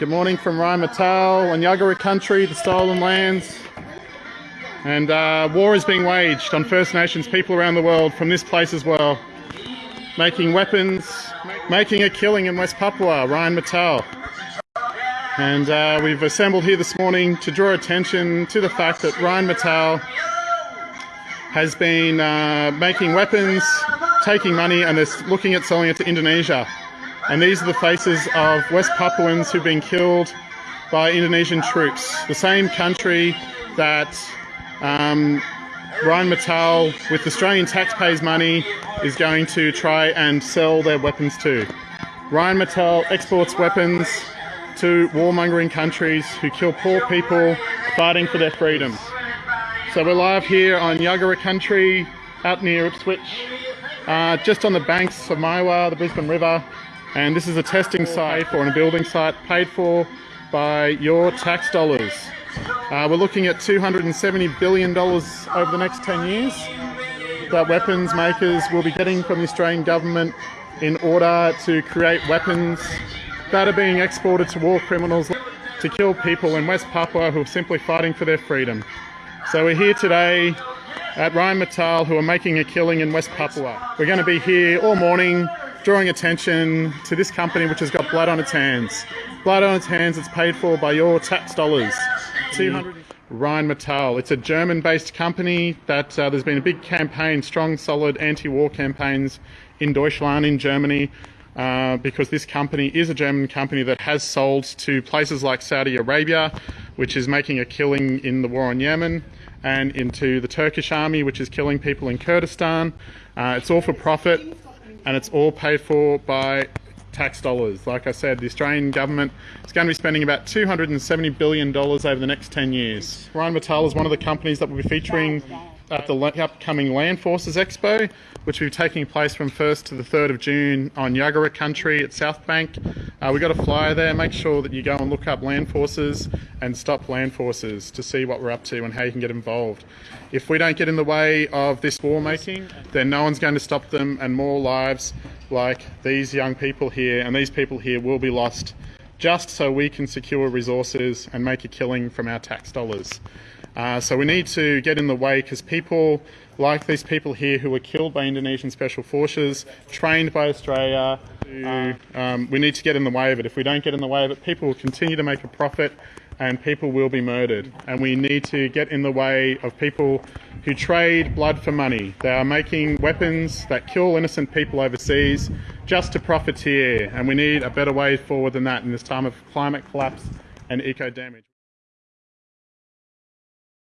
Good morning from Rheinmetall and Yagara country, the stolen lands. And uh, war is being waged on First Nations people around the world from this place as well. Making weapons, making a killing in West Papua, Rheinmetall. And uh, we've assembled here this morning to draw attention to the fact that Rheinmetall has been uh, making weapons, taking money, and is looking at selling it to Indonesia. And these are the faces of West Papuans who've been killed by Indonesian troops. The same country that um, Rheinmetall, with Australian taxpayers' money, is going to try and sell their weapons to. Rheinmetall exports weapons to warmongering countries who kill poor people fighting for their freedom. So we're live here on Yagara country, out near Ipswich, uh, just on the banks of Maiwar, the Brisbane River, and this is a testing site for a building site paid for by your tax dollars. Uh, we're looking at $270 billion over the next 10 years that weapons makers will be getting from the Australian government in order to create weapons that are being exported to war criminals to kill people in West Papua who are simply fighting for their freedom. So we're here today at Ryan Rheinmetall who are making a killing in West Papua. We're going to be here all morning drawing attention to this company which has got blood on its hands. Blood on its hands it's paid for by your tax dollars. 200 Rheinmetall. It's a German-based company that uh, there's been a big campaign, strong, solid anti-war campaigns in Deutschland, in Germany, uh, because this company is a German company that has sold to places like Saudi Arabia, which is making a killing in the war on Yemen, and into the Turkish army, which is killing people in Kurdistan. Uh, it's all for profit and it's all paid for by tax dollars. Like I said, the Australian government is going to be spending about $270 billion over the next 10 years. Rheinmetall is one of the companies that will be featuring at the upcoming Land Forces Expo, which will be taking place from 1st to the 3rd of June on Yagara country at South Bank. Uh, we've got a flyer there. Make sure that you go and look up Land Forces and stop Land Forces to see what we're up to and how you can get involved. If we don't get in the way of this war making, then no one's going to stop them and more lives like these young people here and these people here will be lost just so we can secure resources and make a killing from our tax dollars. Uh, so we need to get in the way because people like these people here who were killed by Indonesian Special Forces, trained by Australia, uh, um, we need to get in the way of it. If we don't get in the way of it, people will continue to make a profit and people will be murdered. And we need to get in the way of people who trade blood for money. They are making weapons that kill innocent people overseas just to profiteer. And we need a better way forward than that in this time of climate collapse and eco damage.